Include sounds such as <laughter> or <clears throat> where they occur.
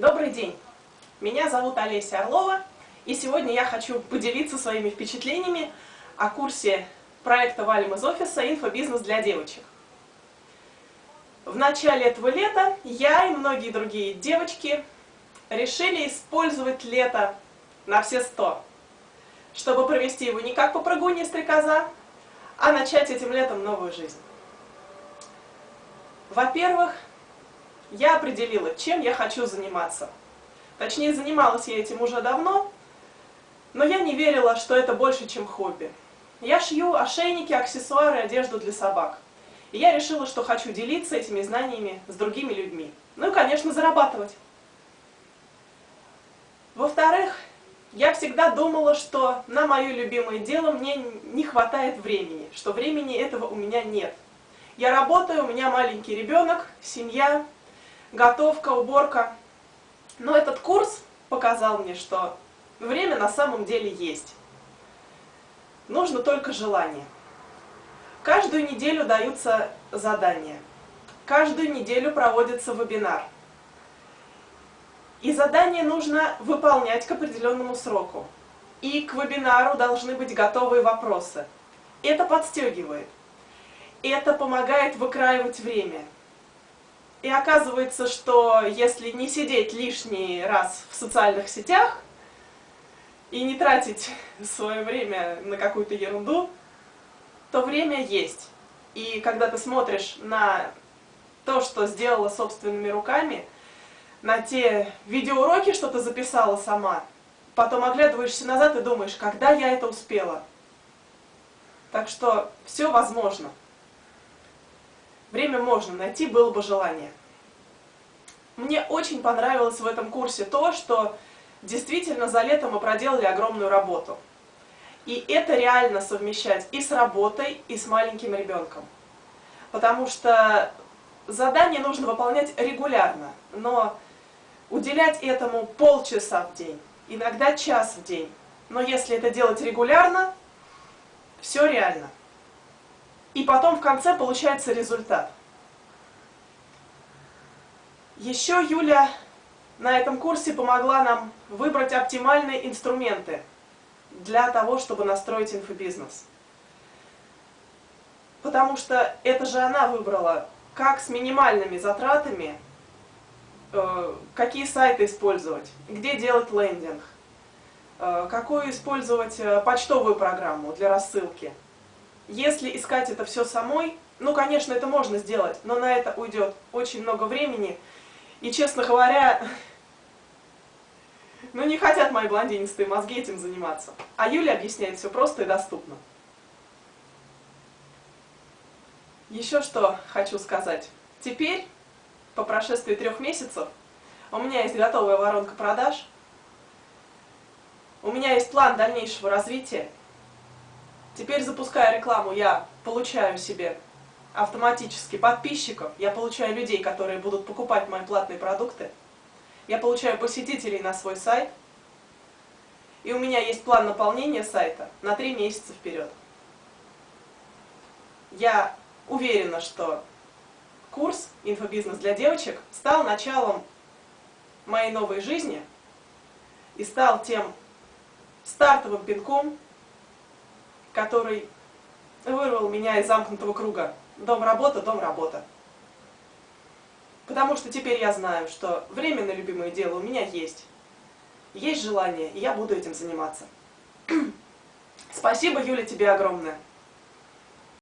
Добрый день! Меня зовут Олеся Орлова, и сегодня я хочу поделиться своими впечатлениями о курсе проекта «Валим из офиса. Инфобизнес для девочек». В начале этого лета я и многие другие девочки решили использовать лето на все сто, чтобы провести его не как по прогуне стрекоза, а начать этим летом новую жизнь. Во-первых, я определила, чем я хочу заниматься. Точнее, занималась я этим уже давно, но я не верила, что это больше, чем хобби. Я шью ошейники, аксессуары, одежду для собак. И я решила, что хочу делиться этими знаниями с другими людьми. Ну и, конечно, зарабатывать. Во-вторых, я всегда думала, что на мое любимое дело мне не хватает времени, что времени этого у меня нет. Я работаю, у меня маленький ребенок, семья, готовка, уборка. Но этот курс показал мне, что время на самом деле есть. Нужно только желание. Каждую неделю даются задания. Каждую неделю проводится вебинар. И задание нужно выполнять к определенному сроку. И к вебинару должны быть готовые вопросы. Это подстегивает. Это помогает выкраивать время. И оказывается, что если не сидеть лишний раз в социальных сетях и не тратить <laughs> свое время на какую-то ерунду, то время есть. И когда ты смотришь на то, что сделала собственными руками, на те видеоуроки, что ты записала сама, потом оглядываешься назад и думаешь, когда я это успела. Так что все возможно. Время можно найти, было бы желание. Мне очень понравилось в этом курсе то, что действительно за лето мы проделали огромную работу. И это реально совмещать и с работой, и с маленьким ребенком. Потому что задание нужно выполнять регулярно, но уделять этому полчаса в день, иногда час в день. Но если это делать регулярно, все реально. И потом в конце получается результат. Еще Юля на этом курсе помогла нам выбрать оптимальные инструменты для того, чтобы настроить инфобизнес. Потому что это же она выбрала, как с минимальными затратами, э, какие сайты использовать, где делать лендинг, э, какую использовать э, почтовую программу для рассылки. Если искать это все самой, ну, конечно, это можно сделать, но на это уйдет очень много времени. И, честно говоря, <laughs> ну, не хотят мои блондинистые мозги этим заниматься. А Юля объясняет все просто и доступно. Еще что хочу сказать. Теперь, по прошествии трех месяцев, у меня есть готовая воронка продаж, у меня есть план дальнейшего развития, Теперь, запуская рекламу, я получаю себе автоматически подписчиков, я получаю людей, которые будут покупать мои платные продукты, я получаю посетителей на свой сайт, и у меня есть план наполнения сайта на три месяца вперед. Я уверена, что курс «Инфобизнес для девочек» стал началом моей новой жизни и стал тем стартовым пинком, который вырвал меня из замкнутого круга. Дом-работа, дом-работа. Потому что теперь я знаю, что время на любимое дело у меня есть. Есть желание, и я буду этим заниматься. <clears throat> Спасибо, Юля, тебе огромное.